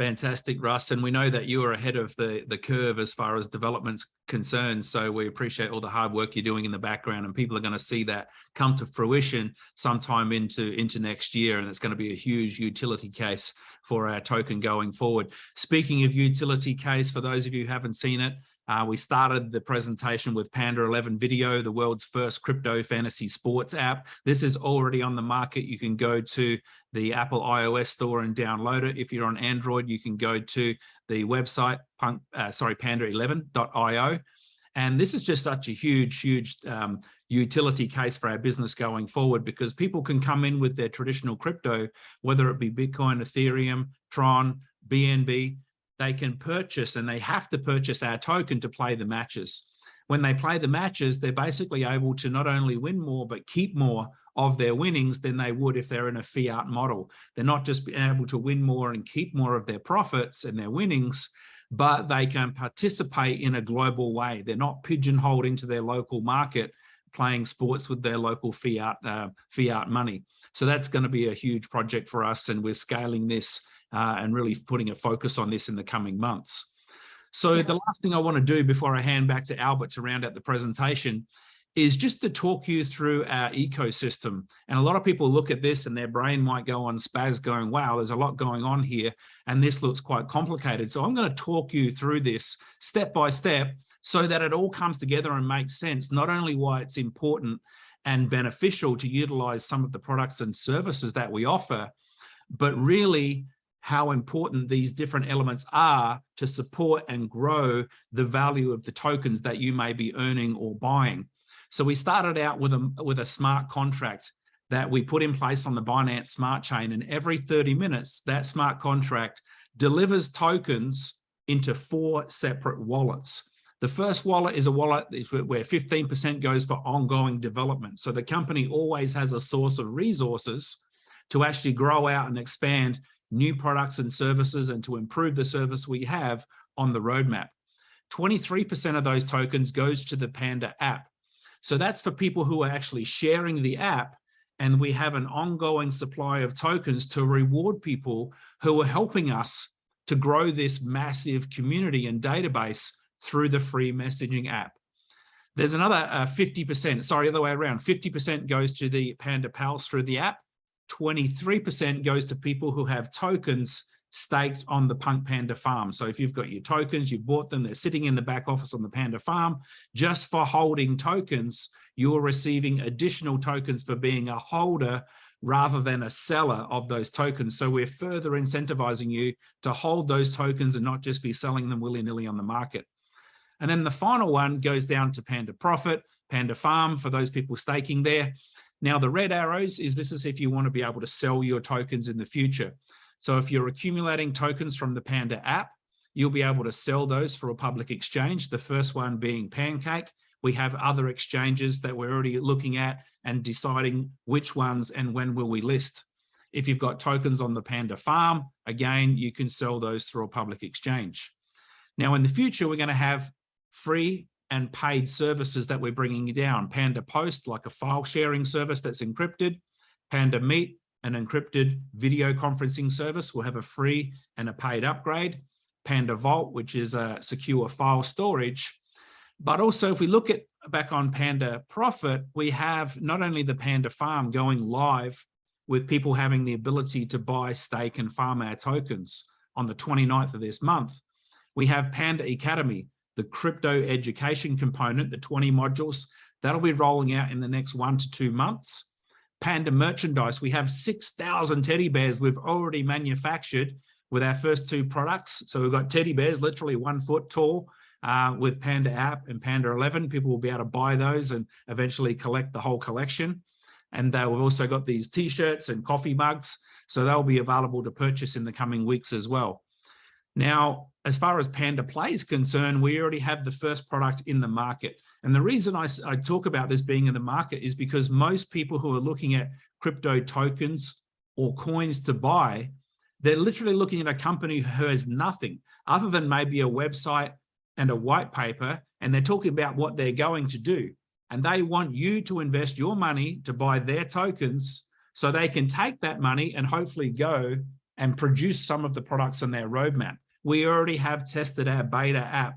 Fantastic, Russ. And we know that you are ahead of the, the curve as far as development's concerned. So we appreciate all the hard work you're doing in the background and people are going to see that come to fruition sometime into, into next year. And it's going to be a huge utility case for our token going forward. Speaking of utility case, for those of you who haven't seen it, uh, we started the presentation with Panda 11 Video, the world's first crypto fantasy sports app. This is already on the market. You can go to the Apple iOS store and download it. If you're on Android, you can go to the website, punk, uh, sorry, panda11.io. And this is just such a huge, huge um, utility case for our business going forward because people can come in with their traditional crypto, whether it be Bitcoin, Ethereum, Tron, BNB, they can purchase and they have to purchase our token to play the matches. When they play the matches, they're basically able to not only win more, but keep more of their winnings than they would if they're in a fiat model. They're not just able to win more and keep more of their profits and their winnings, but they can participate in a global way. They're not pigeonholed into their local market playing sports with their local fiat uh, fiat money. So that's going to be a huge project for us and we're scaling this uh, and really putting a focus on this in the coming months. So the last thing I want to do before I hand back to Albert to round out the presentation is just to talk you through our ecosystem. And a lot of people look at this and their brain might go on spaz going, wow, there's a lot going on here. And this looks quite complicated. So I'm going to talk you through this step by step so that it all comes together and makes sense, not only why it's important and beneficial to utilize some of the products and services that we offer, but really how important these different elements are to support and grow the value of the tokens that you may be earning or buying. So we started out with a, with a smart contract that we put in place on the Binance Smart Chain and every 30 minutes that smart contract delivers tokens into four separate wallets. The first wallet is a wallet where 15% goes for ongoing development. So the company always has a source of resources to actually grow out and expand new products and services and to improve the service we have on the roadmap. 23% of those tokens goes to the Panda app. So that's for people who are actually sharing the app and we have an ongoing supply of tokens to reward people who are helping us to grow this massive community and database through the free messaging app. There's another 50%, uh, sorry, other way around, 50% goes to the Panda Pals through the app 23% goes to people who have tokens staked on the Punk Panda farm. So if you've got your tokens, you bought them, they're sitting in the back office on the Panda farm, just for holding tokens, you're receiving additional tokens for being a holder rather than a seller of those tokens. So we're further incentivizing you to hold those tokens and not just be selling them willy-nilly on the market. And then the final one goes down to Panda Profit, Panda Farm, for those people staking there. Now the red arrows is this is if you want to be able to sell your tokens in the future. So if you're accumulating tokens from the Panda app, you'll be able to sell those for a public exchange. The first one being Pancake. We have other exchanges that we're already looking at and deciding which ones and when will we list. If you've got tokens on the Panda farm, again, you can sell those through a public exchange. Now in the future, we're going to have free and paid services that we're bringing down. Panda Post, like a file sharing service that's encrypted. Panda Meet, an encrypted video conferencing service, will have a free and a paid upgrade. Panda Vault, which is a secure file storage. But also if we look at back on Panda Profit, we have not only the Panda Farm going live with people having the ability to buy, stake and farm our tokens on the 29th of this month. We have Panda Academy, the crypto education component, the 20 modules, that'll be rolling out in the next one to two months. Panda merchandise, we have 6,000 teddy bears we've already manufactured with our first two products. So we've got teddy bears, literally one foot tall, uh, with Panda app and Panda 11. People will be able to buy those and eventually collect the whole collection. And uh, we've also got these t-shirts and coffee mugs. So they'll be available to purchase in the coming weeks as well. Now, as far as Panda Play is concerned, we already have the first product in the market. And the reason I, I, talk about this being in the market is because most people who are looking at crypto tokens or coins to buy, they're literally looking at a company who has nothing other than maybe a website and a white paper, and they're talking about what they're going to do. And they want you to invest your money to buy their tokens so they can take that money and hopefully go and produce some of the products on their roadmap. We already have tested our beta app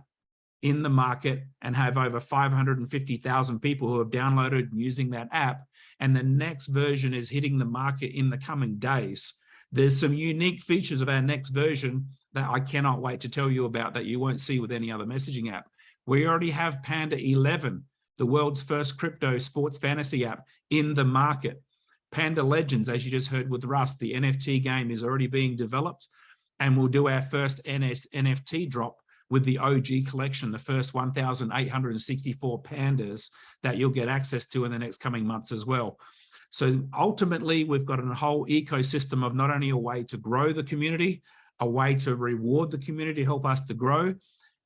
in the market and have over 550,000 people who have downloaded and using that app. And the next version is hitting the market in the coming days. There's some unique features of our next version that I cannot wait to tell you about that you won't see with any other messaging app. We already have Panda 11, the world's first crypto sports fantasy app in the market. Panda Legends, as you just heard with Russ, the NFT game is already being developed and we'll do our first NS, NFT drop with the OG collection, the first 1,864 pandas that you'll get access to in the next coming months as well. So ultimately, we've got a whole ecosystem of not only a way to grow the community, a way to reward the community, help us to grow,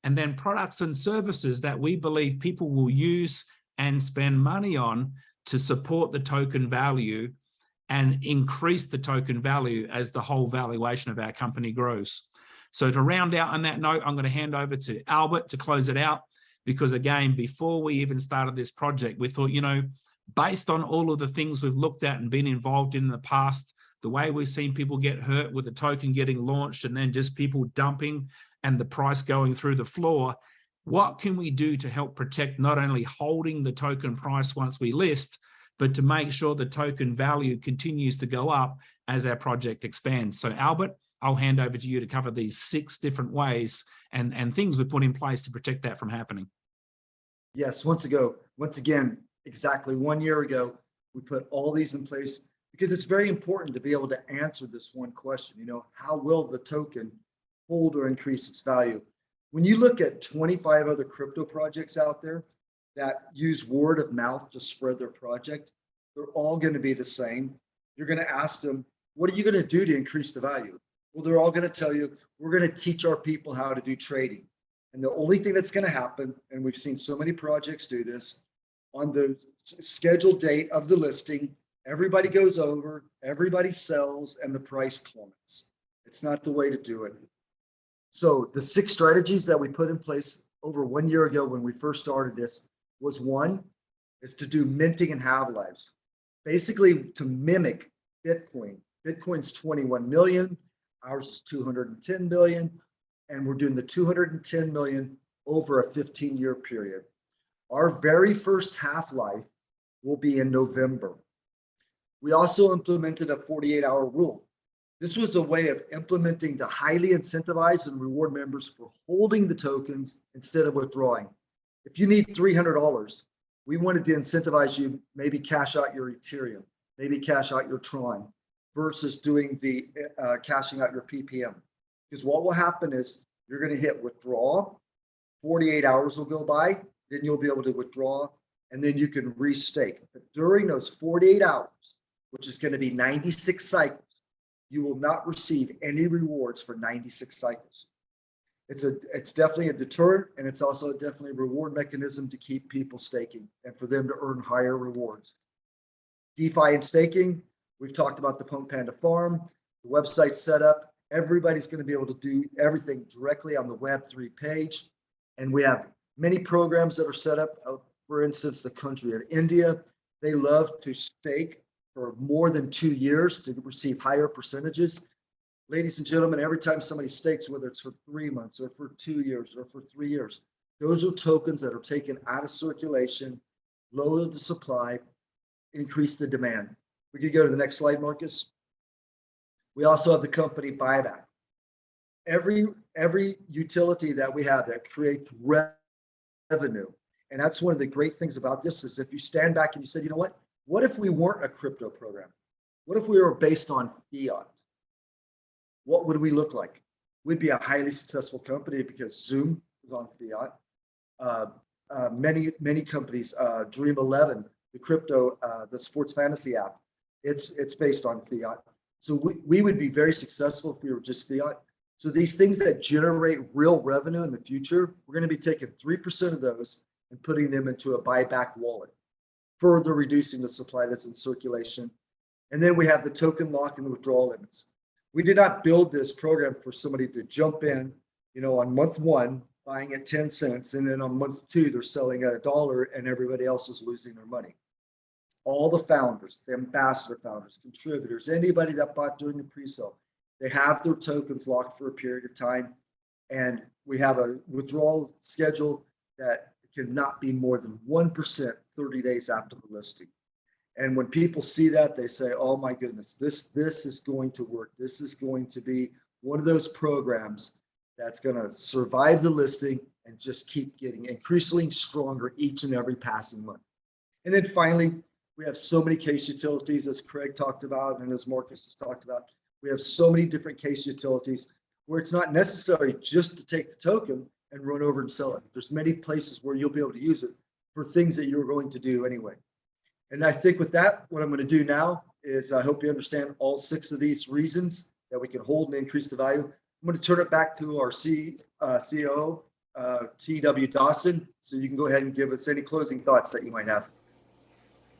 and then products and services that we believe people will use and spend money on to support the token value and increase the token value as the whole valuation of our company grows. So to round out on that note, I'm going to hand over to Albert to close it out. Because again, before we even started this project, we thought, you know, based on all of the things we've looked at and been involved in, in the past, the way we've seen people get hurt with the token getting launched and then just people dumping and the price going through the floor, what can we do to help protect not only holding the token price once we list, but to make sure the token value continues to go up as our project expands. So Albert, I'll hand over to you to cover these six different ways and, and things we put in place to protect that from happening. Yes, once ago, once again, exactly one year ago, we put all these in place because it's very important to be able to answer this one question, you know, how will the token hold or increase its value? When you look at 25 other crypto projects out there that use word of mouth to spread their project, they're all going to be the same. You're going to ask them, what are you going to do to increase the value? Well, they're all going to tell you, we're going to teach our people how to do trading. And the only thing that's going to happen, and we've seen so many projects do this, on the scheduled date of the listing, everybody goes over, everybody sells, and the price plummets. It's not the way to do it. So the six strategies that we put in place over one year ago when we first started this was one, is to do minting and halve lives. Basically to mimic Bitcoin. Bitcoin's 21 million, ours is 210 billion, and we're doing the 210 million over a 15 year period. Our very first half-life will be in November. We also implemented a 48 hour rule. This was a way of implementing to highly incentivize and reward members for holding the tokens instead of withdrawing. If you need $300, we wanted to incentivize you, maybe cash out your Ethereum, maybe cash out your Tron versus doing the uh, cashing out your PPM. Because what will happen is you're going to hit withdraw, 48 hours will go by, then you'll be able to withdraw and then you can restake. But during those 48 hours, which is going to be 96 cycles, you will not receive any rewards for 96 cycles. It's a it's definitely a deterrent and it's also definitely a reward mechanism to keep people staking and for them to earn higher rewards. DeFi and staking, we've talked about the Punk Panda farm, the website setup. Everybody's going to be able to do everything directly on the Web3 page. And we have many programs that are set up. Uh, for instance, the country of India, they love to stake for more than two years to receive higher percentages. Ladies and gentlemen, every time somebody stakes, whether it's for three months or for two years or for three years, those are tokens that are taken out of circulation, lower the supply, increase the demand. We could go to the next slide, Marcus. We also have the company buyback. Every every utility that we have that creates revenue, and that's one of the great things about this is if you stand back and you said, you know what, what if we weren't a crypto program? What if we were based on fiat? What would we look like? We'd be a highly successful company because Zoom is on fiat. Uh, uh, many, many companies, uh, Dream 11, the crypto, uh, the sports fantasy app, it's, it's based on fiat. So we, we would be very successful if we were just fiat. So these things that generate real revenue in the future, we're going to be taking 3% of those and putting them into a buyback wallet further reducing the supply that's in circulation. And then we have the token lock and the withdrawal limits. We did not build this program for somebody to jump in, you know, on month one, buying at 10 cents, and then on month two, they're selling at a dollar and everybody else is losing their money. All the founders, the ambassador founders, contributors, anybody that bought during the pre-sale, They have their tokens locked for a period of time. And we have a withdrawal schedule that cannot be more than 1% 30 days after the listing. And when people see that, they say, oh my goodness, this, this is going to work. This is going to be one of those programs that's going to survive the listing and just keep getting increasingly stronger each and every passing month. And then finally, we have so many case utilities, as Craig talked about and as Marcus has talked about. We have so many different case utilities where it's not necessary just to take the token and run over and sell it. There's many places where you'll be able to use it for things that you're going to do anyway. And I think with that, what I'm going to do now is I hope you understand all six of these reasons that we can hold and increase the value. I'm going to turn it back to our C, uh, CEO, uh, TW Dawson, so you can go ahead and give us any closing thoughts that you might have.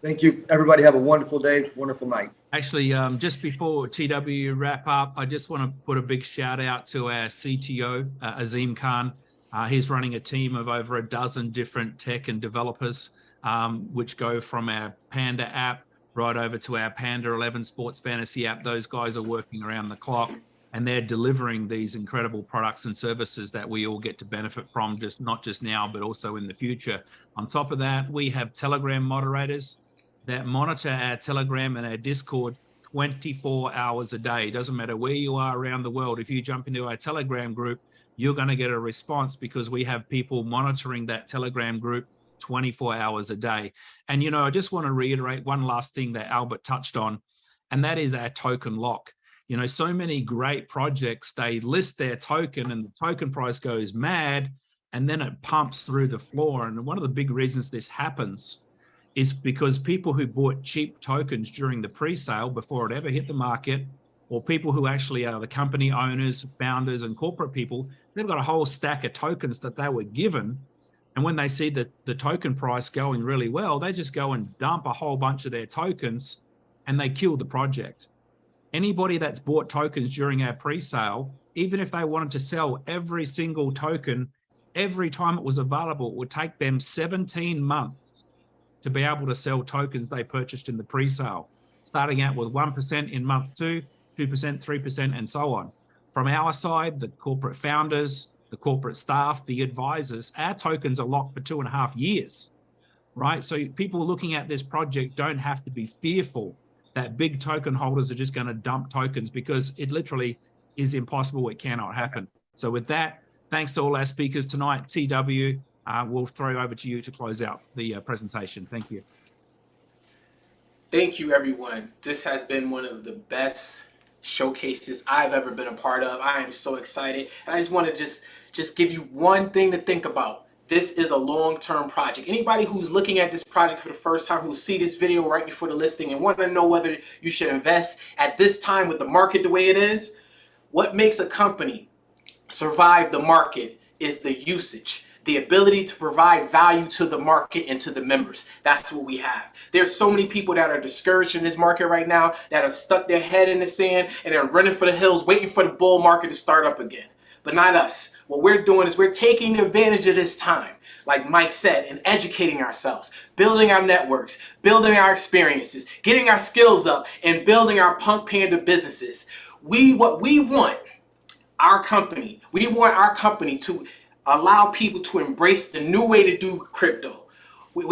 Thank you. Everybody have a wonderful day, wonderful night. Actually, um, just before TW wrap up, I just want to put a big shout out to our CTO, uh, Azim Khan. Uh, he's running a team of over a dozen different tech and developers, um, which go from our Panda app right over to our Panda 11 sports fantasy app. Those guys are working around the clock and they're delivering these incredible products and services that we all get to benefit from, just not just now, but also in the future. On top of that, we have Telegram moderators that monitor our Telegram and our Discord 24 hours a day. It Doesn't matter where you are around the world. If you jump into our Telegram group, you're going to get a response because we have people monitoring that Telegram group 24 hours a day. And, you know, I just want to reiterate one last thing that Albert touched on, and that is our token lock. You know, so many great projects, they list their token and the token price goes mad and then it pumps through the floor. And one of the big reasons this happens is because people who bought cheap tokens during the pre-sale before it ever hit the market, or people who actually are the company owners, founders, and corporate people, they've got a whole stack of tokens that they were given. And when they see the, the token price going really well, they just go and dump a whole bunch of their tokens and they kill the project. Anybody that's bought tokens during our pre-sale, even if they wanted to sell every single token, every time it was available, it would take them 17 months to be able to sell tokens they purchased in the pre-sale, starting out with 1% in month two, 2%, 3%, and so on. From our side, the corporate founders, the corporate staff, the advisors, our tokens are locked for two and a half years, right? So people looking at this project don't have to be fearful that big token holders are just going to dump tokens because it literally is impossible. It cannot happen. So with that, thanks to all our speakers tonight. TW, uh, we'll throw over to you to close out the uh, presentation. Thank you. Thank you, everyone. This has been one of the best showcases I've ever been a part of. I am so excited. And I just want to just, just give you one thing to think about. This is a long-term project. Anybody who's looking at this project for the first time, who see this video right before the listing and want to know whether you should invest at this time with the market the way it is, what makes a company survive the market is the usage the ability to provide value to the market and to the members. That's what we have. There's so many people that are discouraged in this market right now that have stuck their head in the sand and they're running for the hills waiting for the bull market to start up again. But not us. What we're doing is we're taking advantage of this time like Mike said, and educating ourselves, building our networks, building our experiences, getting our skills up, and building our Punk Panda businesses. We, what we want, our company, we want our company to allow people to embrace the new way to do crypto with,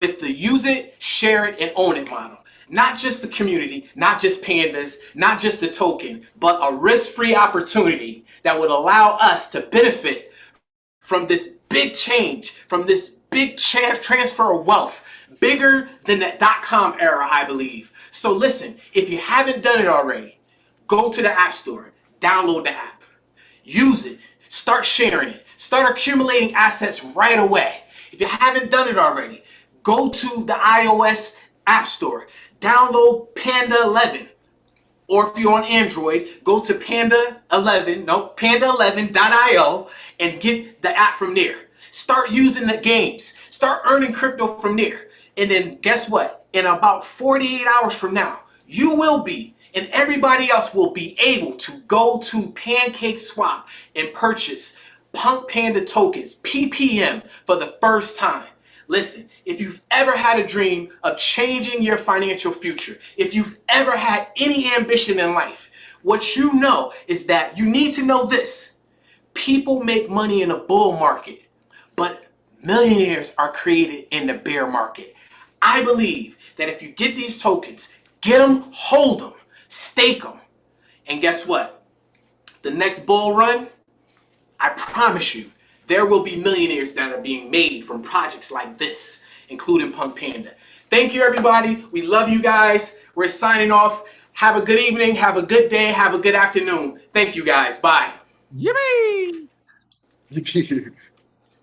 with the use it, share it, and own it model. Not just the community, not just pandas, not just the token, but a risk-free opportunity that would allow us to benefit from this big change, from this big transfer of wealth, bigger than that dot-com era, I believe. So listen, if you haven't done it already, go to the App Store, download the app, use it, start sharing it, Start accumulating assets right away. If you haven't done it already, go to the iOS App Store, download Panda 11. Or if you're on Android, go to Panda 11, no, panda11.io and get the app from there. Start using the games. Start earning crypto from there. And then guess what? In about 48 hours from now, you will be and everybody else will be able to go to Pancake Swap and purchase Punk Panda tokens, PPM, for the first time. Listen, if you've ever had a dream of changing your financial future, if you've ever had any ambition in life, what you know is that you need to know this. People make money in a bull market, but millionaires are created in the bear market. I believe that if you get these tokens, get them, hold them, stake them, and guess what? The next bull run, I promise you, there will be millionaires that are being made from projects like this, including Punk Panda. Thank you, everybody. We love you guys. We're signing off. Have a good evening. Have a good day. Have a good afternoon. Thank you, guys. Bye. Yippee! Thank you.